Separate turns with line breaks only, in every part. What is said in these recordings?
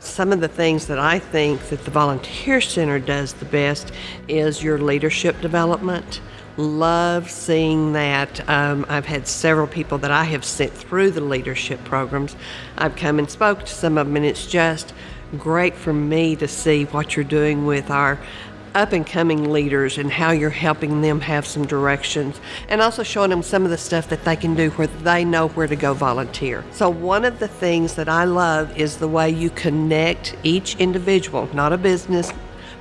Some of the things that I think that the Volunteer Center does the best is your leadership development. Love seeing that. Um, I've had several people that I have sent through the leadership programs. I've come and spoke to some of them, and it's just great for me to see what you're doing with our up and coming leaders and how you're helping them have some directions and also showing them some of the stuff that they can do where they know where to go volunteer. So, one of the things that I love is the way you connect each individual, not a business,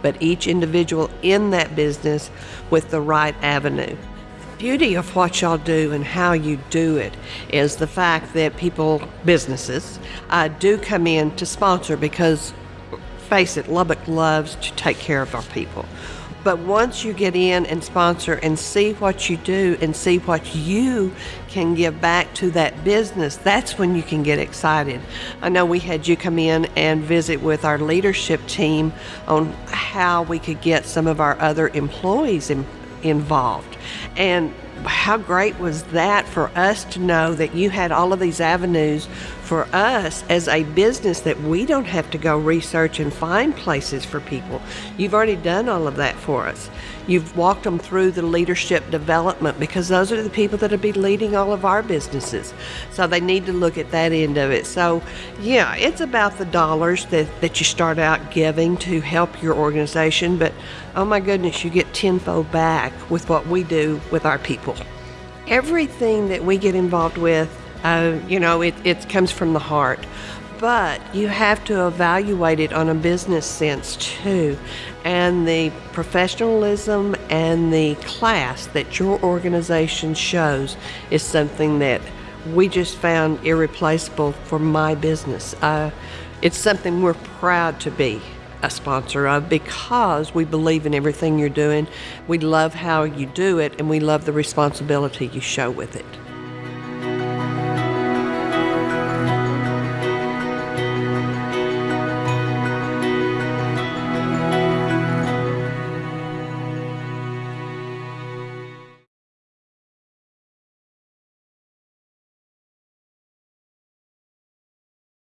but each individual in that business with the right avenue The beauty of what y'all do and how you do it is the fact that people, businesses, uh, do come in to sponsor because face it, Lubbock loves to take care of our people. But once you get in and sponsor and see what you do and see what you can give back to that business, that's when you can get excited. I know we had you come in and visit with our leadership team on how we could get some of our other employees in, involved. And how great was that for us to know that you had all of these avenues for us as a business that we don't have to go research and find places for people. You've already done all of that for us. You've walked them through the leadership development because those are the people that will be leading all of our businesses. So they need to look at that end of it. So, yeah, it's about the dollars that, that you start out giving to help your organization, but oh my goodness, you get tenfold back with what we do with our people. Everything that we get involved with, uh, you know, it, it comes from the heart but you have to evaluate it on a business sense too. And the professionalism and the class that your organization shows is something that we just found irreplaceable for my business. Uh, it's something we're proud to be a sponsor of because we believe in everything you're doing. We love how you do it and we love the responsibility you show with it.